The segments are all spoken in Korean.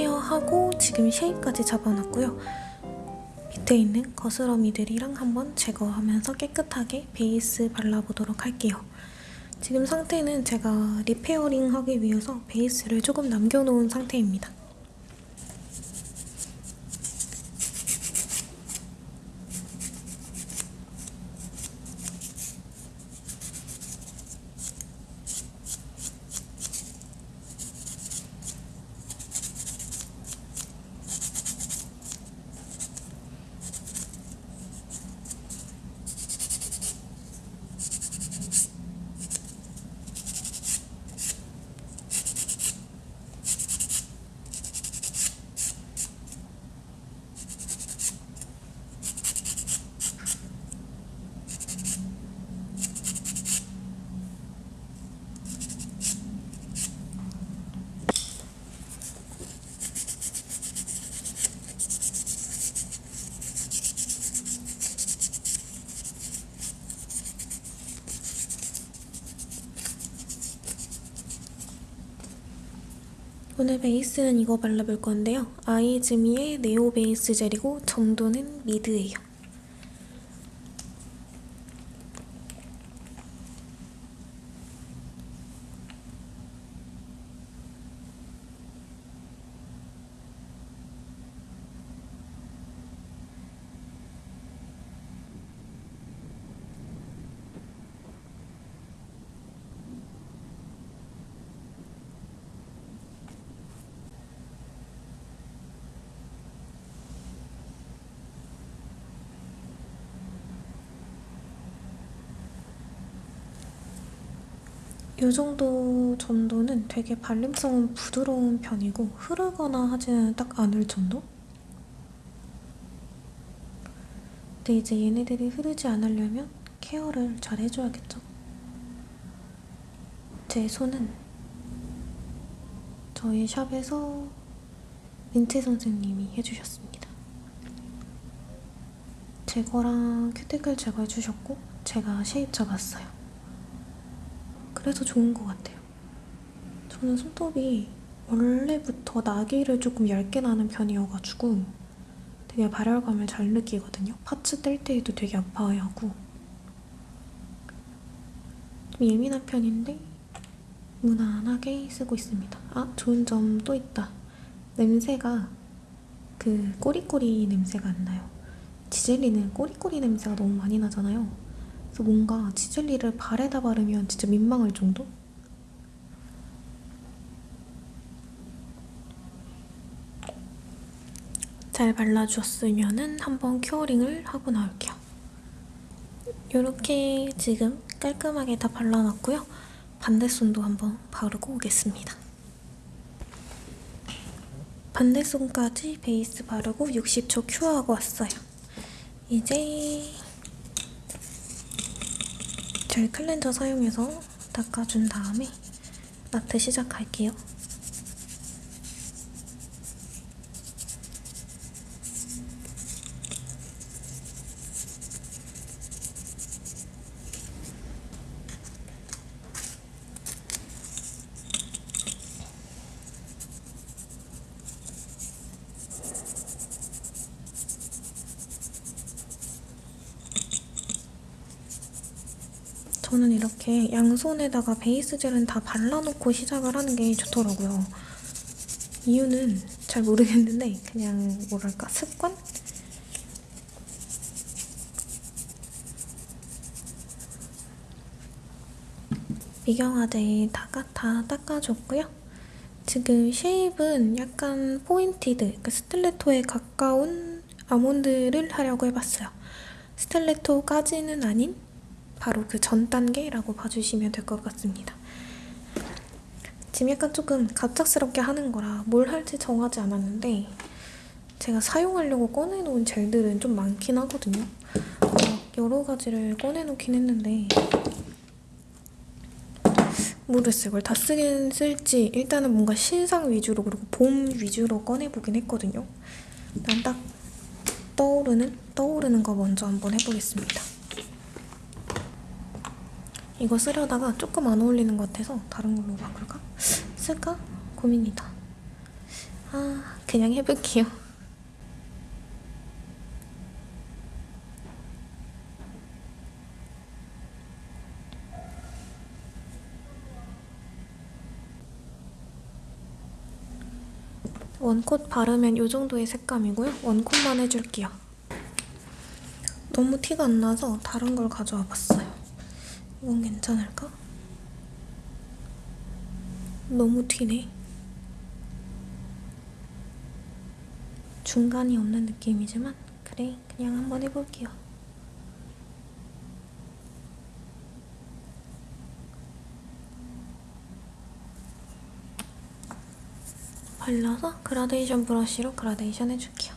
하고 지금 shape까지 잡아놨고요. 밑에 있는 거스러미들이랑 한번 제거하면서 깨끗하게 베이스 발라보도록 할게요. 지금 상태는 제가 repairing 하기 위해서 베이스를 조금 남겨놓은 상태입니다. 오늘 베이스는 이거 발라볼 건데요. 아이즈미의 네오 베이스 젤이고 점도는 미드예요. 이 정도 점도는 되게 발림성은 부드러운 편이고 흐르거나 하지는 딱 않을 정도? 근데 이제 얘네들이 흐르지 않으려면 케어를 잘 해줘야겠죠. 제 손은 저희 샵에서 민트 선생님이 해주셨습니다. 제거랑 큐티클 제거해주셨고 제가 쉐입 잡았어요. 그래서 좋은 것 같아요. 저는 손톱이 원래부터 나기를 조금 얇게 나는 편이어가지고 되게 발열감을 잘 느끼거든요. 파츠 뗄 때에도 되게 아파하고 좀 예민한 편인데 무난하게 쓰고 있습니다. 아, 좋은 점 또 있다. 냄새가 그 꼬리꼬리 냄새가 안 나요. 지젤리는 꼬리꼬리 냄새가 너무 많이 나잖아요. 그래서 뭔가 치젤리를 발에다 바르면 진짜 민망할 정도? 잘 발라주었으면 한번 큐어링을 하고 나올게요. 이렇게 지금 깔끔하게 다 발라놨고요. 반대손도 한번 바르고 오겠습니다. 반대손까지 베이스 바르고 60초 cure하고 왔어요. 이제 젤 클렌저 사용해서 닦아준 다음에 아트 시작할게요. 저는 이렇게 양손에다가 베이스 젤은 다 발라놓고 시작을 하는 게 좋더라고요. 이유는 잘 모르겠는데 그냥 뭐랄까 습관? 미경화 젤 다 닦아줬고요. 지금 shape은 약간 pointed, 그러니까 stiletto에 가까운 아몬드를 하려고 해봤어요. 스틸레토까지는 아닌 바로 그 전 단계라고 봐주시면 될 것 같습니다. 지금 약간 조금 갑작스럽게 하는 거라 뭘 할지 정하지 않았는데 제가 사용하려고 꺼내놓은 젤들은 좀 많긴 하거든요. 여러 가지를 꺼내놓긴 했는데 모르겠어요. 이걸 다 쓰긴 쓸지 일단은 뭔가 신상 위주로 그리고 봄 위주로 꺼내보긴 했거든요. 난 딱 떠오르는 떠오르는 거 먼저 한번 해보겠습니다. 이거 쓰려다가 조금 안 어울리는 것 같아서 다른 걸로 바꿀까? 쓸까? 고민이다. 아, 그냥 해볼게요. 원콧 바르면 이 정도의 색감이고요. 원콧만 해줄게요. 너무 티가 안 나서 다른 걸 가져와 봤어요. 이건 괜찮을까? 너무 튀네. 중간이 없는 느낌이지만 그래 그냥 한번 해볼게요. 발라서 그라데이션 브러쉬로 그라데이션 해줄게요.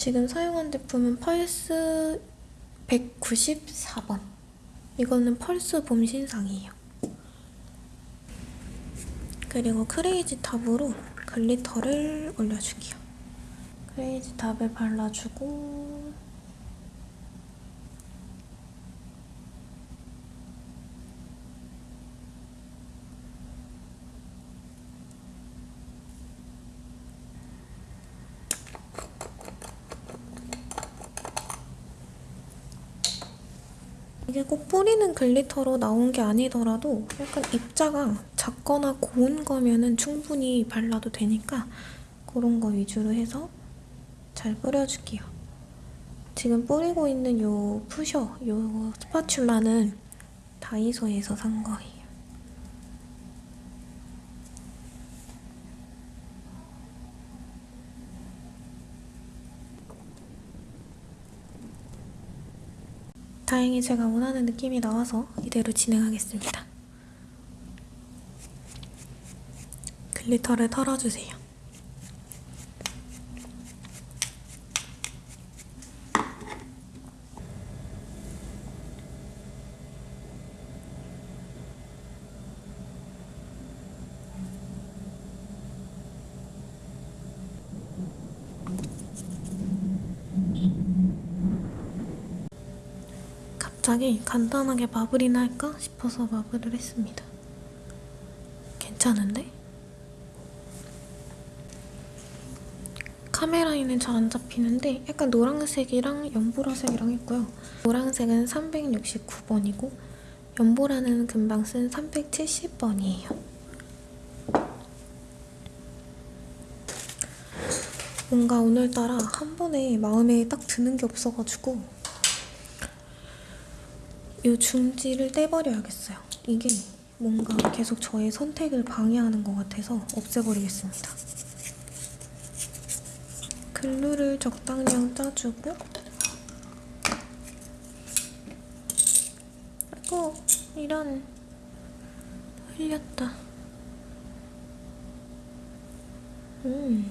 지금 사용한 제품은 펄스 194번. 이거는 펄스 봄 신상이에요. 그리고 크레이지 탑으로 glitter를 올려줄게요. 크레이지 탑을 발라주고 이게 꼭 뿌리는 glitter로 나온 게 아니더라도 약간 입자가 작거나 고운 거면 은 충분히 발라도 되니까 그런 거 위주로 해서 잘 뿌려줄게요. 지금 뿌리고 있는 요 푸셔, 요 스파츌라는 다이소에서 산 거예요. 다행히 제가 원하는 느낌이 나와서 이대로 진행하겠습니다. 글리터를 털어주세요. 갑자기 간단하게 마블이나 할까 싶어서 마블을 했습니다. 괜찮은데? 카메라에는 잘 안 잡히는데 약간 노란색이랑 연보라색이랑 있고요. 노란색은 369번이고 연보라는 금방 쓴 370번이에요. 뭔가 오늘따라 한 번에 마음에 딱 드는 게 없어가지고 이 중지를 떼버려야겠어요. 이게 뭔가 계속 저의 선택을 방해하는 것 같아서 없애버리겠습니다. 글루를 적당량 짜주고 아이고 이런 흘렸다. 음.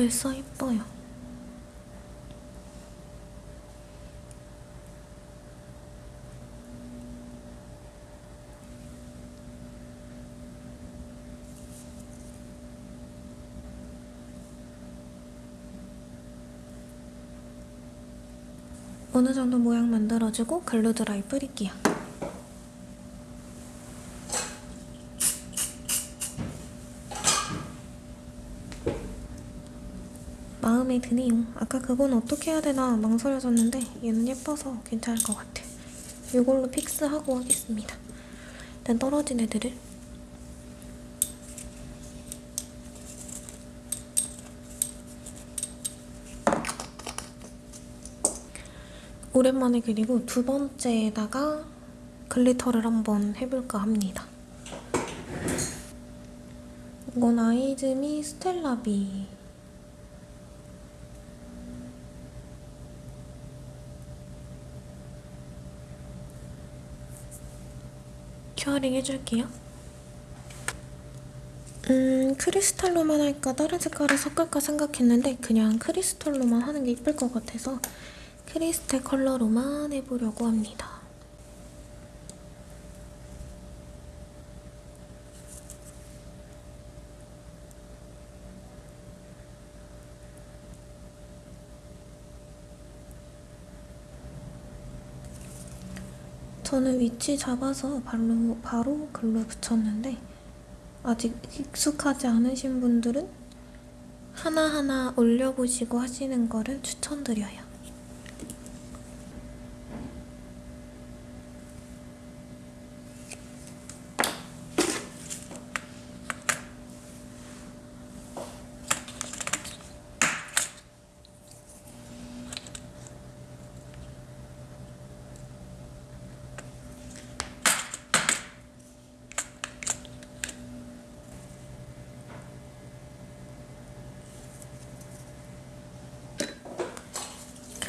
벌써 예뻐요. 어느 정도 모양 만들어주고 글루 드라이 뿌릴게요. 마음에 드네요. 아까 그건 어떻게 해야 되나 망설여졌는데 얘는 예뻐서 괜찮을 것 같아. 이걸로 fix하고 하겠습니다. 일단 떨어진 애들을 오랜만에 그리고 두 번째에다가 glitter를 한번 해볼까 합니다. 이건 아이즈미 스텔라비 curing 해줄게요. 음, 크리스탈로만 할까 다른 색깔을 섞을까 생각했는데 그냥 크리스탈로만 하는 게 이쁠 것 같아서 크리스탈 컬러로만 해보려고 합니다. 저는 위치 잡아서 바로, 바로 글로 붙였는데 아직 익숙하지 않으신 분들은 하나하나 올려보시고 하시는 거를 추천드려요.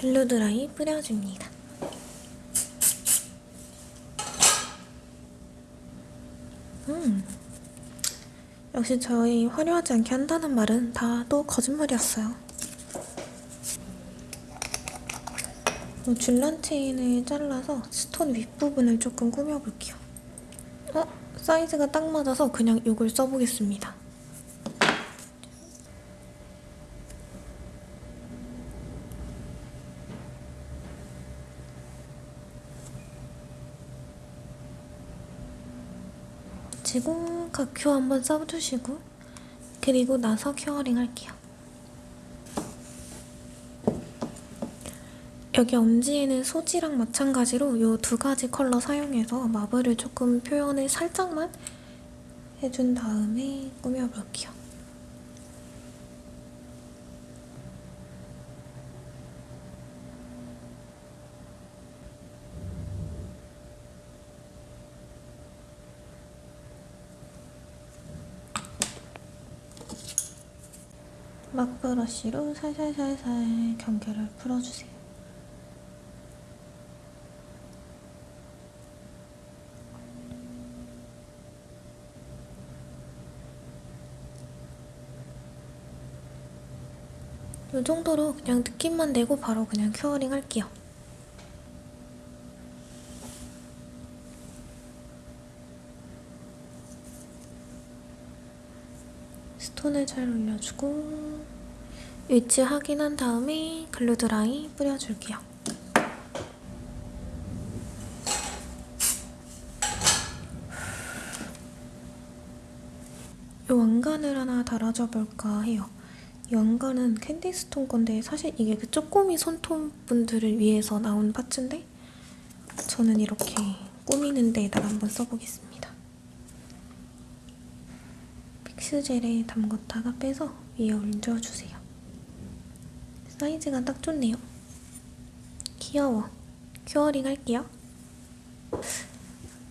글루드라이 뿌려줍니다. 음, 역시 저희 화려하지 않게 한다는 말은 다 또 거짓말이었어요. 이 줄란 체인을 잘라서 스톤 윗부분을 조금 꾸며볼게요. 어? 사이즈가 딱 맞아서 그냥 이걸 써보겠습니다. 붙이고 각효 한번 써주시고 그리고 나서 curing 할게요. 여기 엄지에는 소지랑 마찬가지로 이 두 가지 컬러 사용해서 마블을 조금 표현을 살짝만 해준 다음에 꾸며볼게요. 막브러쉬로 살살살살 경계를 풀어주세요. 이 정도로 그냥 느낌만 내고 바로 그냥 큐어링 할게요. 스톤을 잘 올려주고 위치 확인한 다음에 glue dry 뿌려줄게요. 이 왕관을 하나 달아줘 볼까 해요. 이 왕관은 캔디스톤 건데 사실 이게 그 쪼꼬미 손톱 분들을 위해서 나온 parts인데 저는 이렇게 꾸미는 데에다가 한번 써보겠습니다. 픽스젤에 담궜다가 빼서 위에 얹어주세요. 사이즈가 딱 좋네요. 귀여워. curing 할게요.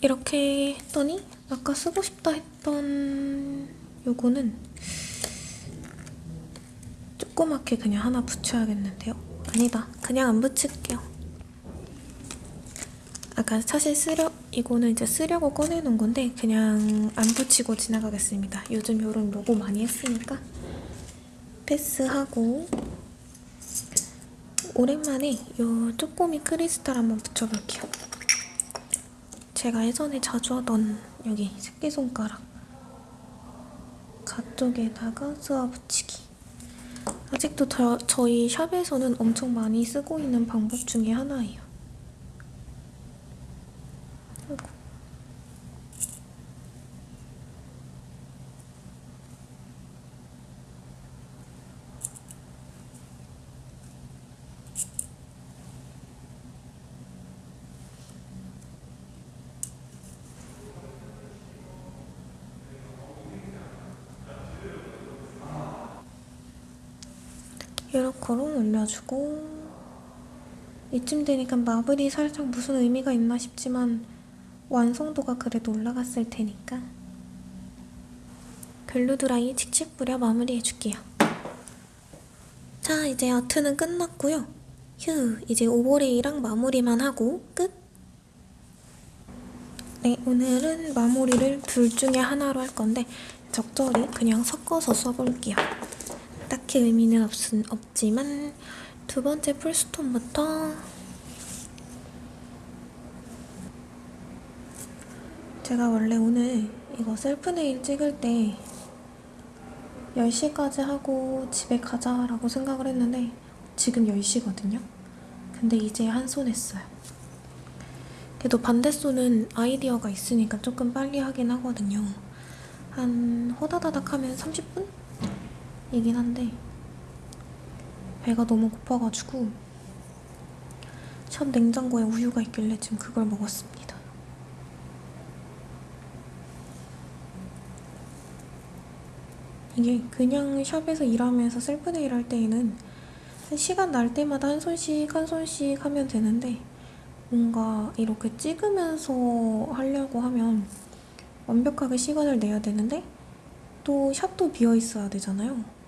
이렇게 했더니 아까 쓰고 싶다 했던 요거는 조그맣게 그냥 하나 붙여야겠는데요. 아니다. 그냥 안 붙일게요. 아까 사실 쓰려 이거는 이제 쓰려고 꺼내놓은 건데 그냥 안 붙이고 지나가겠습니다. 요즘 이런 로고 많이 했으니까 패스하고 오랜만에 이 쪼꼬미 크리스탈 한번 붙여볼게요. 제가 예전에 자주 하던 여기 새끼손가락 가쪽에다가 스와 붙이기 아직도 저, 저희 샵에서는 엄청 많이 쓰고 있는 방법 중에 하나예요. 이렇게로 올려주고 이쯤 되니까 마블이 살짝 무슨 의미가 있나 싶지만 완성도가 그래도 올라갔을 테니까 글루드라이 칙칙 뿌려 마무리해줄게요. 자 이제 아트는 끝났고요. 휴 이제 오버레이랑 마무리만 하고 끝! 네 오늘은 마무리를 둘 중에 하나로 할 건데 적절히 그냥 섞어서 써볼게요. 딱히 의미는 없, 없지만 두 번째 풀스톤부터 제가 원래 오늘 이거 셀프 네일 찍을 때 10시까지 하고 집에 가자라고 생각을 했는데 지금 10시거든요? 근데 이제 한 손 했어요. 그래도 반대손은 아이디어가 있으니까 조금 빨리 하긴 하거든요. 한 호다다닥 하면 30분? 이긴 한데 배가 너무 고파가지고 첫 냉장고에 우유가 있길래 지금 그걸 먹었습니다. 이게 그냥 샵에서 일하면서 셀프네일 할 때에는 한 시간 날 때마다 한 손씩 한 손씩 하면 되는데 뭔가 이렇게 찍으면서 하려고 하면 완벽하게 시간을 내야 되는데 또 샵도 비어 있어야 되잖아요.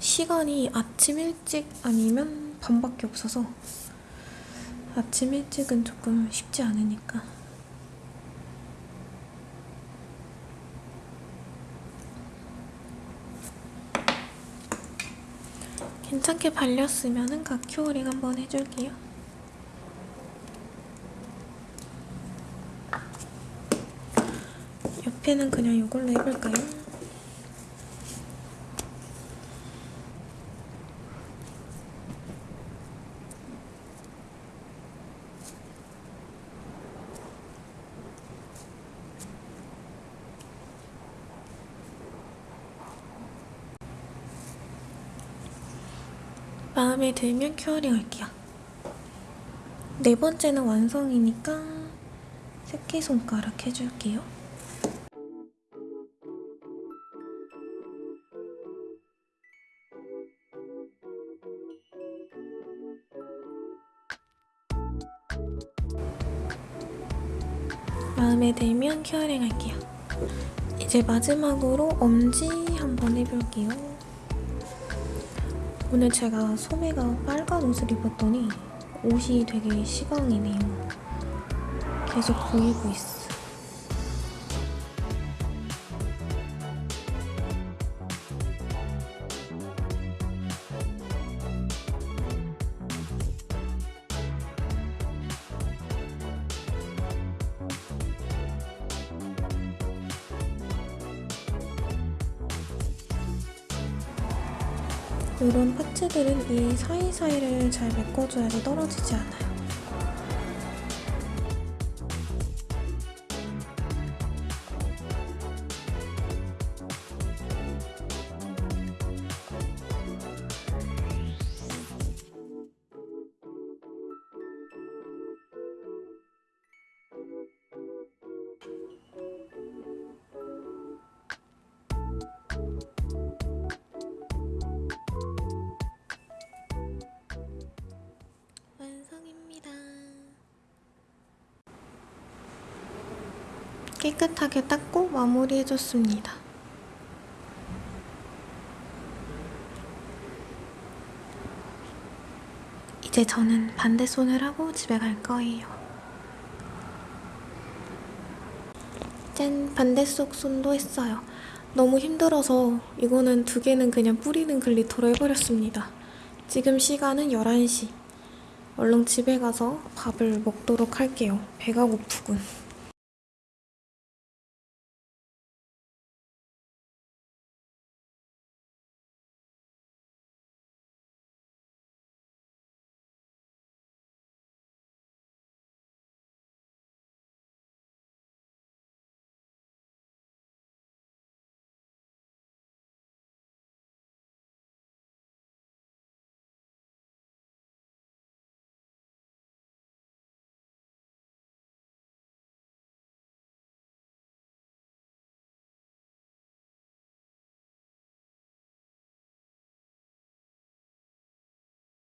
시간이 아침 일찍 아니면 밤밖에 없어서 아침 일찍은 조금 쉽지 않으니까 괜찮게 발렸으면은 각큐어링 한번 해줄게요. 옆에는 그냥 이걸로 해볼까요? 마음에 들면 큐어링 할게요. 네 번째는 완성이니까 새끼손가락 해줄게요. 마음에 들면 큐어링 할게요. 이제 마지막으로 엄지 한번 해볼게요. 오늘 제가 소매가 빨간 옷을 입었더니 옷이 되게 시강이네요. 계속 보이고 있어. 이런 파츠들은 이 사이사이를 잘 메꿔줘야지 떨어지지 않아요. 깨끗하게 닦고 마무리해줬습니다. 이제 저는 반대손을 하고 집에 갈 거예요. 짠! 반대쪽 손도 했어요. 너무 힘들어서 이거는 두 개는 그냥 뿌리는 글리터로 해버렸습니다. 지금 시간은 11시. 얼른 집에 가서 밥을 먹도록 할게요. 배가 고프군.